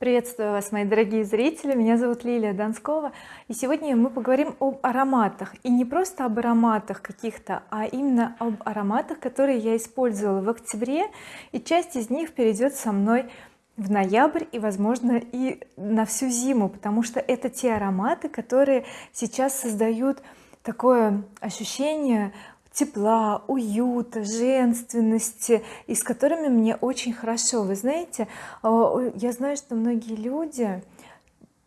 приветствую вас мои дорогие зрители. Меня зовут Лилия Донскова. И сегодня мы поговорим об ароматах. И не просто об ароматах каких-то а именно об ароматах которые я использовала в октябре. И часть из них перейдет со мной в ноябрь и возможно и на всю зиму. Потому что это те ароматы которые сейчас создают такое ощущение тепла уюта женственности и с которыми мне очень хорошо. Вы знаете а, я знаю что многие люди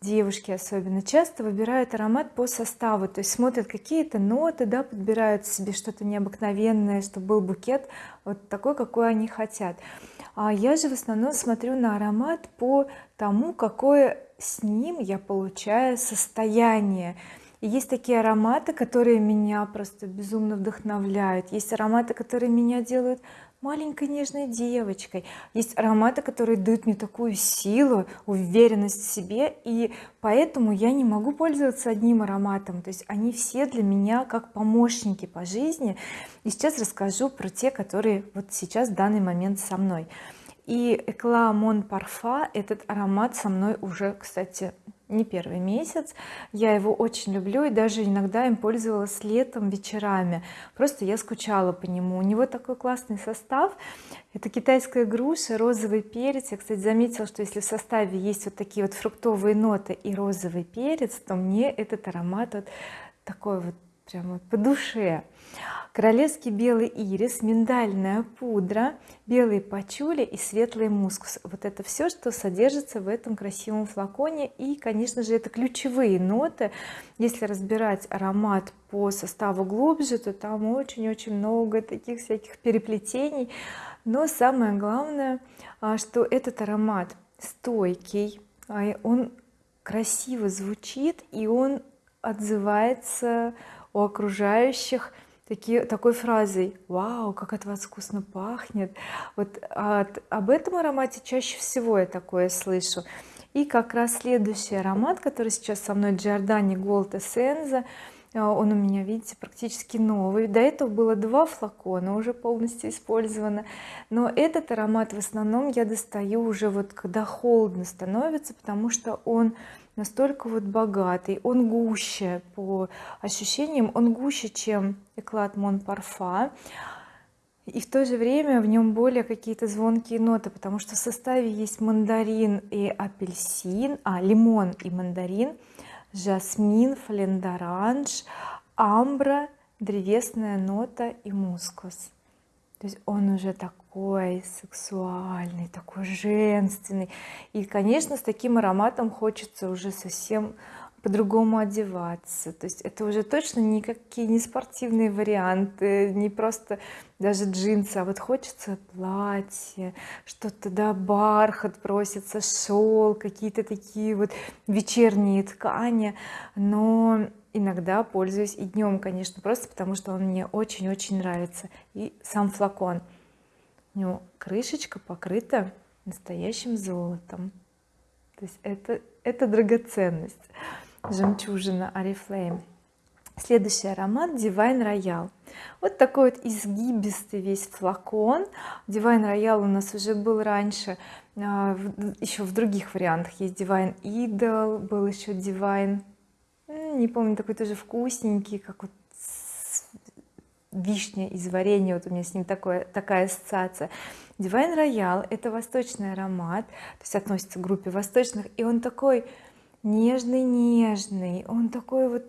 девушки особенно часто выбирают аромат по составу то есть смотрят какие-то ноты да подбирают себе что-то необыкновенное чтобы был букет вот такой какой они хотят. А я же в основном смотрю на аромат по тому какое с ним я получаю состояние есть такие ароматы которые меня просто безумно вдохновляют. Есть ароматы которые меня делают маленькой нежной девочкой. Есть ароматы которые дают мне такую силу уверенность в себе. И поэтому я не могу пользоваться одним ароматом. То есть они все для меня как помощники по жизни. И сейчас расскажу про те которые вот сейчас в данный момент со мной. И Eclat Mon Parfum этот аромат со мной уже кстати не первый месяц. Я его очень люблю и даже иногда им пользовалась летом вечерами. Просто я скучала по нему. У него такой классный состав. Это китайская груша розовый перец. Я кстати заметила что если в составе есть вот такие вот фруктовые ноты и розовый перец то мне этот аромат вот такой вот прямо по душе. Королевский белый ирис миндальная пудра белый пачули и светлый мускус. Вот это все что содержится в этом красивом флаконе. И конечно же это ключевые ноты. Если разбирать аромат по составу глубже то там очень-очень много таких всяких переплетений. Но самое главное а, что этот аромат стойкий а, он красиво звучит и он отзывается у окружающих такие, такой фразой вау как от вас вкусно пахнет! Вот от, об этом аромате чаще всего я такое слышу. И как раз следующий аромат который сейчас со мной Giordani Gold Essenza. Он у меня видите практически новый. До этого было два флакона уже полностью использовано. Но этот аромат в основном я достаю уже вот когда холодно становится потому что он настолько вот богатый он гуще по ощущениям он гуще чем эклад Мон Парфа и в то же время в нем более какие-то звонкие ноты потому что в составе есть мандарин и апельсин а лимон и мандарин жасмин флендоранж амбра древесная нота и мускус. То есть он уже такой сексуальный такой женственный. И конечно с таким ароматом хочется уже совсем по-другому одеваться. То есть это уже точно никакие не спортивные варианты не просто даже джинсы а вот хочется платье что-то да бархат просится шел какие-то такие вот вечерние ткани. Но иногда пользуюсь и днем конечно просто потому что он мне очень-очень нравится. И сам флакон него крышечка покрыта настоящим золотом. То есть это это драгоценность жемчужина oriflame следующий аромат Divine Royal. Вот такой вот изгибистый весь флакон. Divine Royal у нас уже был раньше а, еще в других вариантах. Есть Divine Idol был еще Divine не помню такой тоже вкусненький как вот вишня из варенья вот у меня с ним такое такая ассоциация. Divine Royal это восточный аромат то есть относится к группе восточных и он такой нежный нежный он такой вот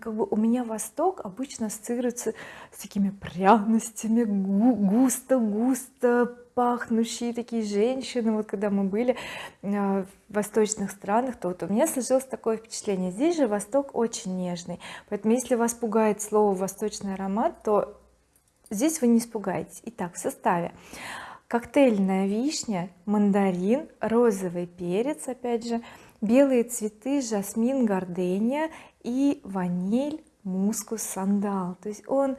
как бы у меня восток обычно ассоциируется с такими пряностями густо густо пахнущие такие женщины. Вот когда мы были э, в восточных странах то вот у меня сложилось такое впечатление. Здесь же восток очень нежный. Поэтому если вас пугает слово восточный аромат то здесь вы не испугаетесь. Итак в составе. Коктейльная вишня мандарин розовый перец опять же белые цветы жасмин гардения и ваниль мускус сандал. То есть он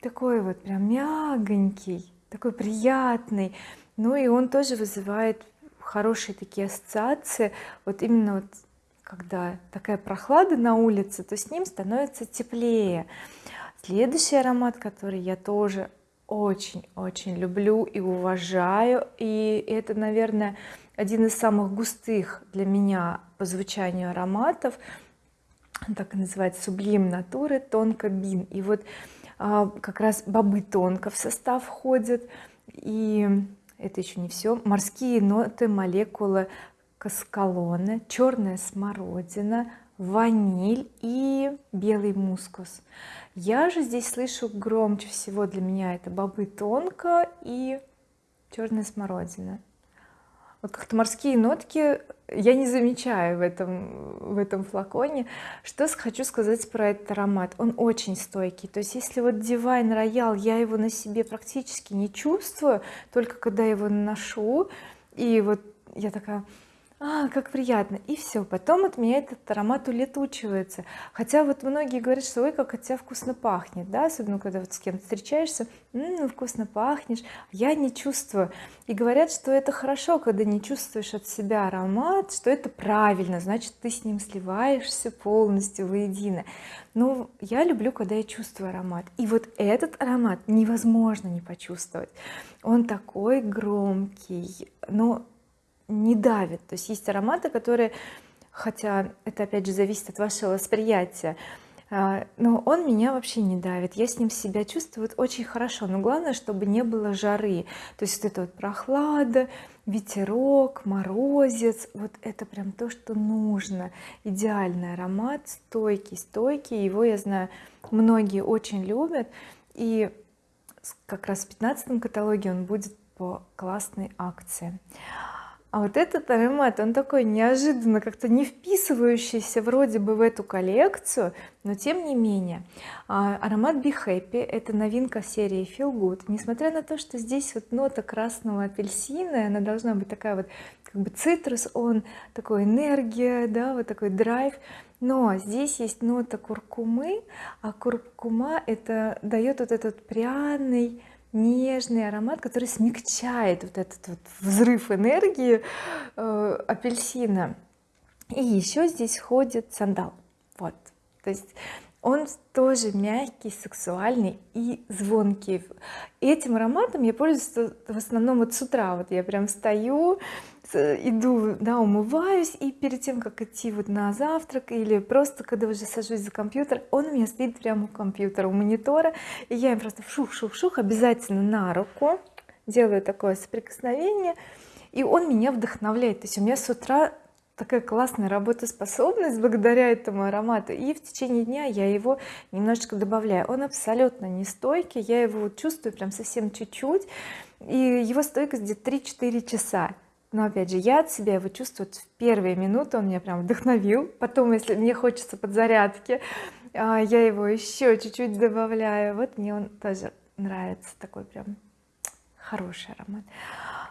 такой вот прям мягонький такой приятный. Ну и он тоже вызывает хорошие такие ассоциации. Вот именно вот когда такая прохлада на улице то с ним становится теплее. Следующий аромат который я тоже очень-очень люблю и уважаю и это наверное один из самых густых для меня по звучанию ароматов так и называется сублим натуры тонко бин и вот а, как раз бобы тонко в состав входят. И это еще не все морские ноты молекулы каскалоны черная смородина ваниль и белый мускус я же здесь слышу громче всего для меня это бобы тонко и черная смородина вот как-то морские нотки я не замечаю в этом в этом флаконе. Что хочу сказать про этот аромат? Он очень стойкий. То есть если вот Divine Royal я его на себе практически не чувствую только когда его наношу и вот я такая а, как приятно. И все потом от меня этот аромат улетучивается. Хотя вот многие говорят что ой как от тебя вкусно пахнет да особенно когда вот с кем-то встречаешься. Ну вкусно пахнешь я не чувствую. И говорят что это хорошо когда не чувствуешь от себя аромат что это правильно значит ты с ним сливаешься полностью воедино. Но я люблю когда я чувствую аромат. И вот этот аромат невозможно не почувствовать. Он такой громкий. Но не давит. То есть есть ароматы которые хотя это опять же зависит от вашего восприятия а, но он меня вообще не давит. Я с ним себя чувствую очень хорошо. Но главное чтобы не было жары. То есть вот это вот прохлада ветерок морозец вот это прям то что нужно. Идеальный аромат стойкий стойкий. Его я знаю многие очень любят. И как раз в 15 каталоге он будет по классной акции а вот этот аромат он такой неожиданно как-то не вписывающийся вроде бы в эту коллекцию но тем не менее. А, аромат Be Happy это новинка серии Feel Good несмотря на то что здесь вот нота красного апельсина она должна быть такая вот как бы цитрус он такой энергия да вот такой драйв. Но здесь есть нота куркумы а куркума это дает вот этот пряный нежный аромат который смягчает вот этот вот взрыв энергии э, апельсина. И еще здесь входит сандал. Вот. То есть он тоже мягкий сексуальный и звонкий. Этим ароматом я пользуюсь в основном вот с утра. Вот я прям встаю иду да умываюсь и перед тем как идти вот на завтрак или просто когда уже сажусь за компьютер он у меня стоит прямо у компьютера у монитора и я им просто шух-шух-шух обязательно на руку делаю такое соприкосновение и он меня вдохновляет. То есть у меня с утра такая классная работоспособность благодаря этому аромату и в течение дня я его немножечко добавляю. Он абсолютно не стойкий я его чувствую прям совсем чуть-чуть и его стойкость где-то 3-4 часа но опять же я от себя его чувствую в первые минуты он меня прям вдохновил. Потом если мне хочется подзарядки а, я его еще чуть-чуть добавляю. Вот мне он тоже нравится такой прям хороший аромат.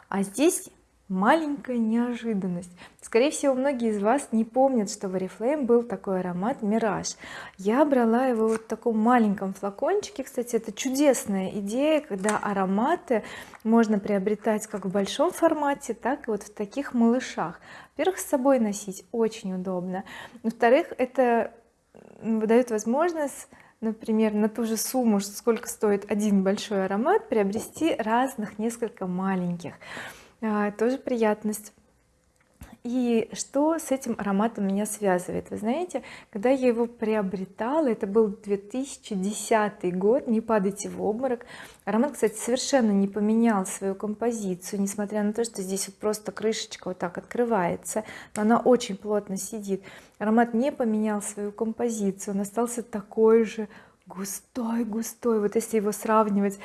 А здесь маленькая неожиданность. Скорее всего многие из вас не помнят что в oriflame был такой аромат мираж я брала его вот в таком маленьком флакончике. Кстати это чудесная идея когда ароматы можно приобретать как в большом формате так и вот в таких малышах. Во-первых с собой носить очень удобно. Во-вторых это дает возможность например на ту же сумму сколько стоит один большой аромат приобрести разных несколько маленьких тоже приятность. И что с этим ароматом меня связывает? Вы знаете когда я его приобретала это был 2010 год не падайте в обморок. Аромат кстати совершенно не поменял свою композицию несмотря на то что здесь вот просто крышечка вот так открывается но она очень плотно сидит. Аромат не поменял свою композицию он остался такой же густой густой. Вот если его сравнивать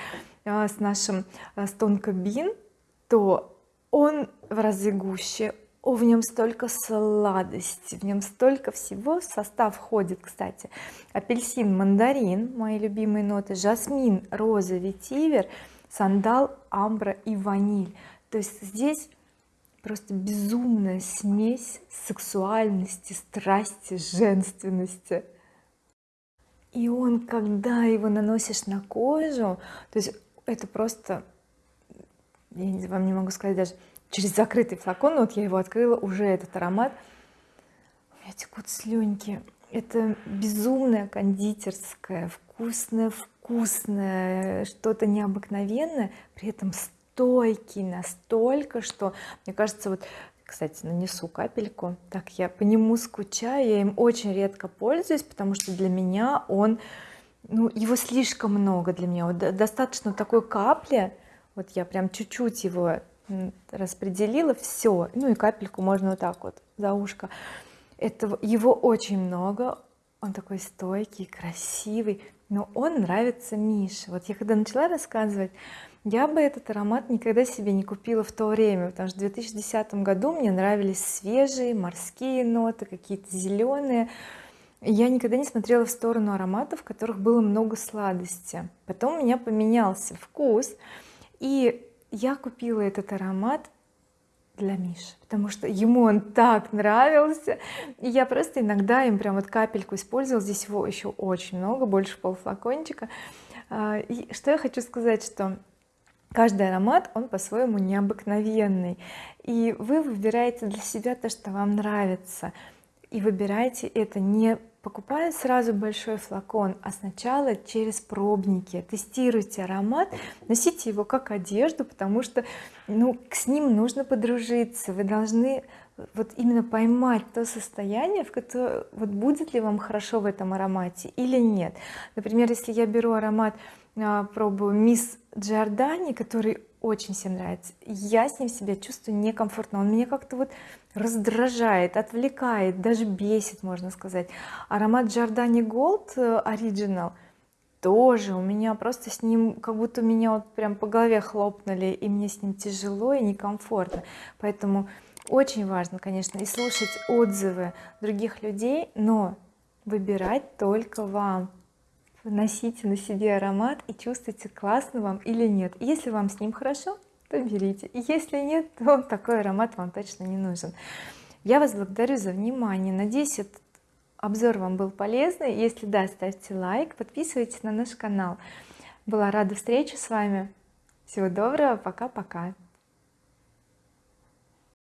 а, с нашим а, с тонко бин то он в разы гуще о, в нем столько сладости в нем столько всего. В состав входит кстати апельсин мандарин мои любимые ноты жасмин роза ветивер сандал амбра и ваниль. То есть здесь просто безумная смесь сексуальности страсти женственности. И он когда его наносишь на кожу то есть это просто я вам не могу сказать даже через закрытый флакон вот я его открыла уже этот аромат. У меня текут слюнки это безумная кондитерская вкусная вкусное что-то необыкновенное при этом стойкий настолько что мне кажется вот кстати нанесу капельку. Так я по нему скучаю я им очень редко пользуюсь потому что для меня он ну его слишком много для меня. Вот достаточно такой капли вот я прям чуть-чуть его распределила все ну и капельку можно вот так вот за ушко. Этого его очень много. Он такой стойкий красивый но он нравится Мише. Вот я когда начала рассказывать я бы этот аромат никогда себе не купила в то время потому что в 2010 году мне нравились свежие морские ноты какие-то зеленые я никогда не смотрела в сторону ароматов в которых было много сладости. Потом у меня поменялся вкус я купила этот аромат для Миши потому что ему он так нравился. И я просто иногда им прям вот капельку использовала. Здесь его еще очень много больше полфлакончика а, и что я хочу сказать что каждый аромат он по-своему необыкновенный. И вы выбираете для себя то что вам нравится. И выбирайте это не покупая сразу большой флакон а сначала через пробники. Тестируйте аромат носите его как одежду потому что ну с ним нужно подружиться. Вы должны вот именно поймать то состояние в котором вот будет ли вам хорошо в этом аромате или нет. Например если я беру аромат а, пробую мисс Джордани который очень всем нравится. Я с ним себя чувствую некомфортно. Он меня как-то вот раздражает отвлекает даже бесит можно сказать. Аромат Giordani Gold э, Original тоже у меня просто с ним как будто меня вот прям по голове хлопнули и мне с ним тяжело и некомфортно. Поэтому очень важно конечно и слушать отзывы других людей но выбирать только вам носите на себе аромат и чувствуйте классно вам или нет. Если вам с ним хорошо то берите. Если нет то такой аромат вам точно не нужен. Я вас благодарю за внимание. Надеюсь этот обзор вам был полезный. Если да ставьте лайк подписывайтесь на наш канал. Была рада встрече с вами. Всего доброго. Пока-пока